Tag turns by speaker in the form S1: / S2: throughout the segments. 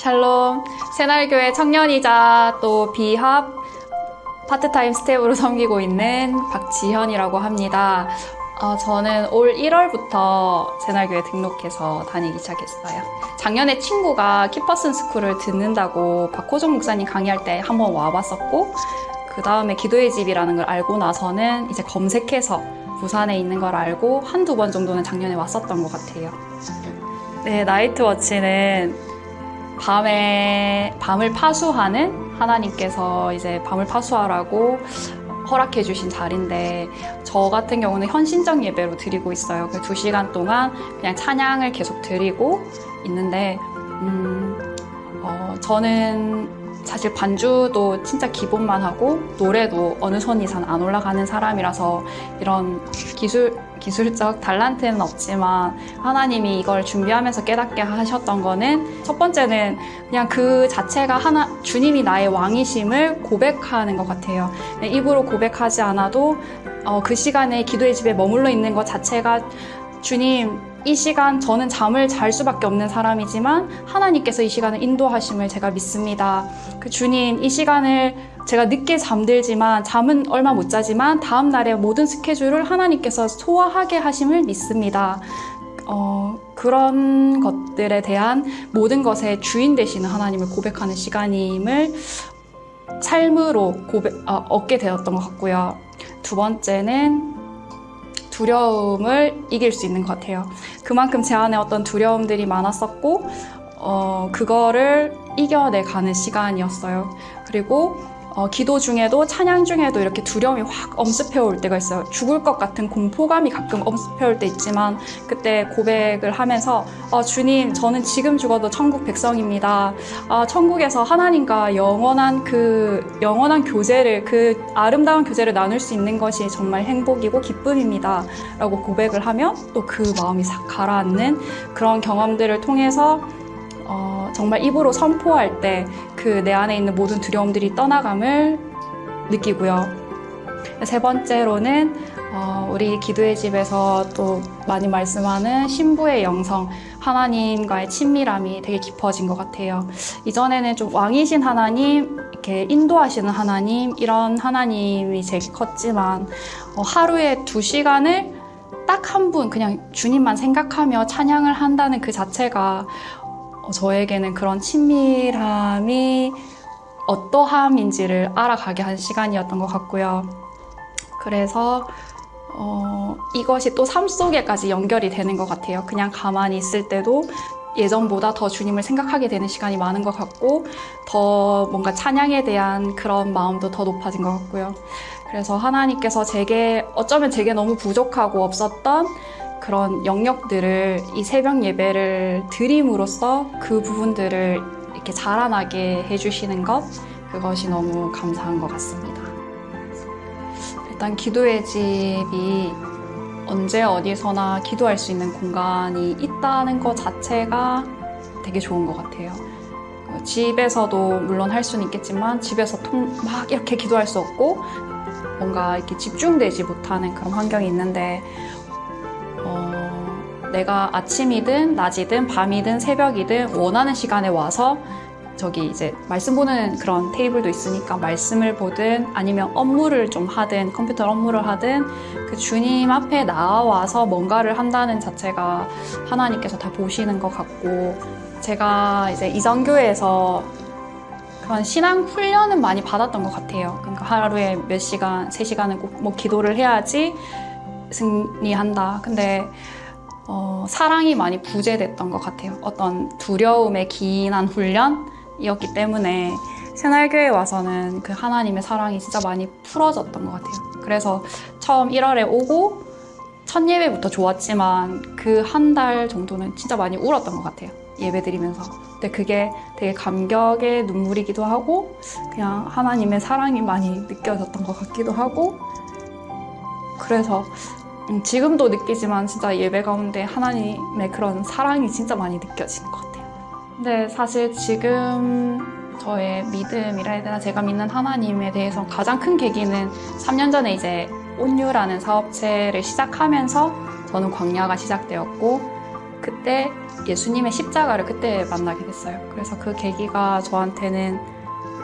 S1: 샬롬 새날교회 청년이자 또 BIHOP 파트타임 스텝으로 섬기고 있는 박지현이라고 합니다. 어, 저는 올 1월부터 새날교회 등록해서 다니기 시작했어요. 작년에 친구가 key person school을 듣는다고 박호종 목사님 강의할 때 한번 와봤었고 그 다음에 기도의 집이라는 걸 알고 나서는 이제 검색해서 부산에 있는 걸 알고 한두 번 정도는 작년에 왔었던 것 같아요. 네, 나이트워치는 밤에, 밤을 파수하는 하나님께서 이제 밤을 파수하라고 허락해 주신 자리인데 저 같은 경우는 현신적 예배로 드리고 있어요. 그 두 시간 동안 그냥 찬양을 계속 드리고 있는데 음, 어, 저는 사실 반주도 진짜 기본만 하고 노래도 어느 손 이상 안 올라가는 사람이라서 이런 기술 기술적 달란트는 없지만 하나님이 이걸 준비하면서 깨닫게 하셨던 거는 첫 번째는 그냥 그 자체가 하나 주님이 나의 왕이심을 고백하는 것 같아요. 입으로 고백하지 않아도 어, 그 시간에 기도의 집에 머물러 있는 것 자체가 주님 이 시간 저는 잠을 잘 수밖에 없는 사람이지만 하나님께서 이 시간을 인도하심을 제가 믿습니다. 그 주님 이 시간을 제가 늦게 잠들지만 잠은 얼마 못 자지만 다음 날의 모든 스케줄을 하나님께서 소화하게 하심을 믿습니다. 어, 그런 것들에 대한 모든 것의 주인 되시는 하나님을 고백하는 시간임을 삶으로 고백, 어, 얻게 되었던 것 같고요. 두 번째는 두려움을 이길 수 있는 것 같아요. 그만큼 제 안에 어떤 두려움들이 많았었고, 어, 그거를 이겨내가는 시간이었어요. 그리고 어, 기도 중에도 찬양 중에도 이렇게 두려움이 확 엄습해 올 때가 있어요. 죽을 것 같은 공포감이 가끔 엄습해 올 때 있지만 그때 고백을 하면서 어, 주님 저는 지금 죽어도 천국 백성입니다. 아, 천국에서 하나님과 영원한 그 영원한 교제를 그 아름다운 교제를 나눌 수 있는 것이 정말 행복이고 기쁨입니다. 라고 고백을 하면 또 그 마음이 싹 가라앉는 그런 경험들을 통해서 어, 정말 입으로 선포할 때 그 내 안에 있는 모든 두려움들이 떠나감을 느끼고요. 세 번째로는 어, 우리 기도의 집에서 또 많이 말씀하는 신부의 영성, 하나님과의 친밀함이 되게 깊어진 것 같아요. 이전에는 좀 왕이신 하나님, 이렇게 인도하시는 하나님, 이런 하나님이 제일 컸지만 어, 하루에 두 시간을 딱 한 분, 그냥 주님만 생각하며 찬양을 한다는 그 자체가 어, 저에게는 그런 친밀함이 어떠함인지를 알아가게 한 시간이었던 것 같고요. 그래서 어, 이것이 또 삶 속에까지 연결이 되는 것 같아요. 그냥 가만히 있을 때도 예전보다 더 주님을 생각하게 되는 시간이 많은 것 같고 더 뭔가 찬양에 대한 그런 마음도 더 높아진 것 같고요. 그래서 하나님께서 제게 어쩌면 제게 너무 부족하고 없었던 그런 영역들을 이 새벽 예배를 드림으로써 그 부분들을 이렇게 자라나게 해주시는 것 그것이 너무 감사한 것 같습니다. 일단 기도의 집이 언제 어디서나 기도할 수 있는 공간이 있다는 것 자체가 되게 좋은 것 같아요. 집에서도 물론 할 수는 있겠지만 집에서 막 이렇게 기도할 수 없고 뭔가 이렇게 집중되지 못하는 그런 환경이 있는데 어, 내가 아침이든 낮이든 밤이든 새벽이든 원하는 시간에 와서 저기 이제 말씀 보는 그런 테이블도 있으니까 말씀을 보든 아니면 업무를 좀 하든 컴퓨터 업무를 하든 그 주님 앞에 나와서 뭔가를 한다는 자체가 하나님께서 다 보시는 것 같고 제가 이제 이전교회에서 그런 신앙 훈련은 많이 받았던 것 같아요. 그러니까 하루에 몇 시간, 세 시간은 꼭 뭐 기도를 해야지 승리한다. 근데 어, 사랑이 많이 부재됐던 것 같아요. 어떤 두려움에 기인한 훈련이었기 때문에 새날교회 와서는 그 하나님의 사랑이 진짜 많이 풀어졌던 것 같아요. 그래서 처음 1월에 오고 첫 예배부터 좋았지만 그 한 달 정도는 진짜 많이 울었던 것 같아요. 예배 드리면서. 근데 그게 되게 감격의 눈물이기도 하고 그냥 하나님의 사랑이 많이 느껴졌던 것 같기도 하고 그래서 음, 지금도 느끼지만 진짜 예배 가운데 하나님의 그런 사랑이 진짜 많이 느껴지는 것 같아요. 근데 사실 지금 저의 믿음이라 해야 되나 제가 믿는 하나님에 대해서 가장 큰 계기는 3년 전에 이제 온유라는 사업체를 시작하면서 저는 광야가 시작되었고 그때 예수님의 십자가를 그때 만나게 됐어요. 그래서 그 계기가 저한테는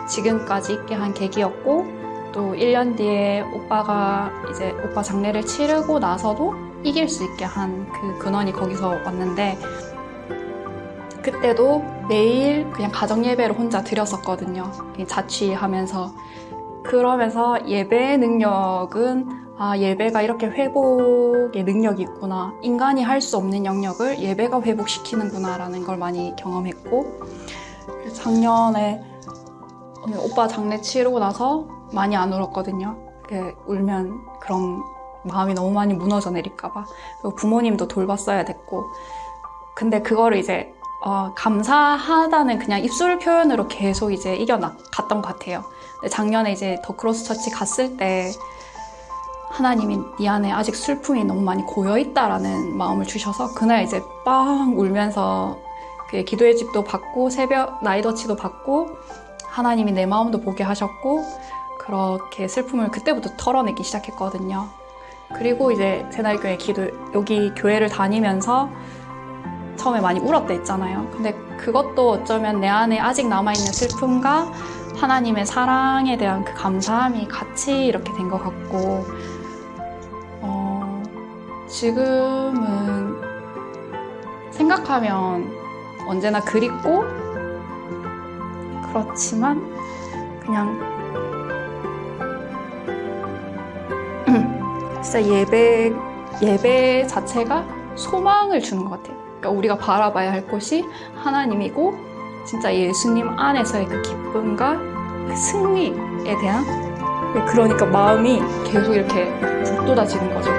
S1: 지금까지 있게 한 계기였고 또 1년 뒤에 오빠가 이제 오빠 장례를 치르고 나서도 이길 수 있게 한 그 근원이 거기서 왔는데 그때도 매일 그냥 가정 예배를 혼자 드렸었거든요. 자취하면서 그러면서 예배 능력은 아 예배가 이렇게 회복의 능력이 있구나 인간이 할 수 없는 영역을 예배가 회복시키는구나 라는 걸 많이 경험했고 작년에 오늘 오빠 장례 치르고 나서 많이 안 울었거든요. 울면 그런 마음이 너무 많이 무너져 내릴까봐. 부모님도 돌봤어야 됐고. 근데 그거를 이제, 어, 감사하다는 그냥 입술 표현으로 계속 이제 이겨나갔던 것 같아요. 작년에 이제 The Cross Church 갔을 때 하나님이 네 안에 아직 슬픔이 너무 많이 고여있다라는 마음을 주셔서 그날 이제 빵 울면서 그 기도의 집도 받고 새벽 night watch도 받고 하나님이 내 마음도 보게 하셨고 그렇게 슬픔을 그때부터 털어내기 시작했거든요. 그리고 이제 새날교회 기도 여기 교회를 다니면서 처음에 많이 울었다 했잖아요. 근데 그것도 어쩌면 내 안에 아직 남아있는 슬픔과 하나님의 사랑에 대한 그 감사함이 같이 이렇게 된 것 같고 어, 지금은 생각하면 언제나 그립고 그렇지만 그냥 진짜 예배 예배 자체가 소망을 주는 것 같아요. 그러니까 우리가 바라봐야 할 것이 하나님이고 진짜 예수님 안에서의 그 기쁨과 그 승리에 대한 그러니까 마음이 계속 이렇게 북돋아지는 거죠.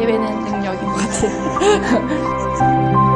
S1: 예배는 능력인 것 같아요.